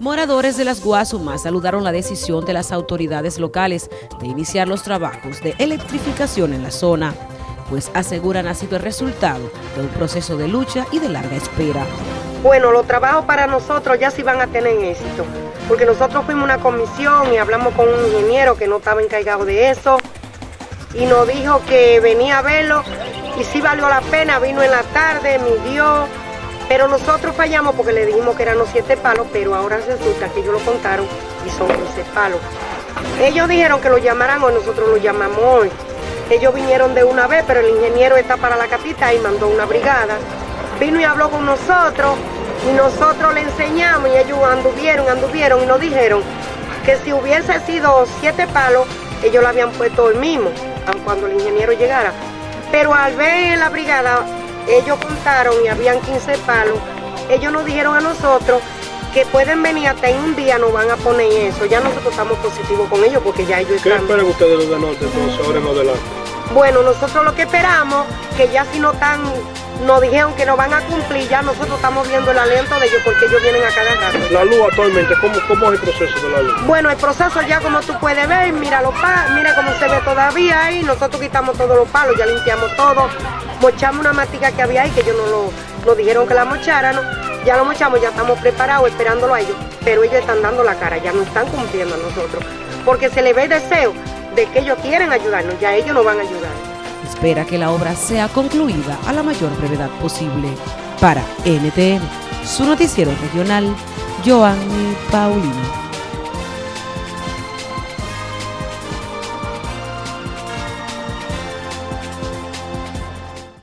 Moradores de las Guasumas saludaron la decisión de las autoridades locales de iniciar los trabajos de electrificación en la zona, pues aseguran ha sido el resultado de un proceso de lucha y de larga espera. Bueno, los trabajos para nosotros ya sí van a tener éxito, porque nosotros fuimos una comisión y hablamos con un ingeniero que no estaba encargado de eso, y nos dijo que venía a verlo, y sí valió la pena, vino en la tarde, midió, pero nosotros fallamos porque le dijimos que eran los siete palos, pero ahora resulta que ellos lo contaron y son 15 palos. Ellos dijeron que lo llamaran hoy, nosotros lo llamamos hoy. Ellos vinieron de una vez, pero el ingeniero está para la capital y mandó una brigada. Vino y habló con nosotros y nosotros le enseñamos y ellos anduvieron, anduvieron y nos dijeron que si hubiese sido siete palos, ellos lo habían puesto hoy mismo, cuando el ingeniero llegara. Pero al ver la brigada, ellos contaron y habían 15 palos, ellos nos dijeron a nosotros que pueden venir hasta en un día nos van a poner eso. Ya nosotros estamos positivos con ellos porque ya ellos ¿Qué esperan ustedes los de norte entonces ahora en adelante? Bueno, nosotros lo que esperamos, que ya si no están, nos dijeron que no van a cumplir, ya nosotros estamos viendo el aliento de ellos porque ellos vienen a cada rato. La luz actualmente, ¿cómo, ¿cómo es el proceso de la luz? Bueno, el proceso ya como tú puedes ver, mira los palos, mira cómo se ve todavía ahí, nosotros quitamos todos los palos, ya limpiamos todo, mochamos una matica que había ahí, que ellos no lo, nos dijeron que la mocharan, ya lo mochamos, ya estamos preparados esperándolo a ellos, pero ellos están dando la cara, ya no están cumpliendo a nosotros, porque se les ve deseo de que ellos quieren ayudarnos, ya ellos nos van a ayudar. Espera que la obra sea concluida a la mayor brevedad posible. Para NTN, su noticiero regional, Joanny Paulino.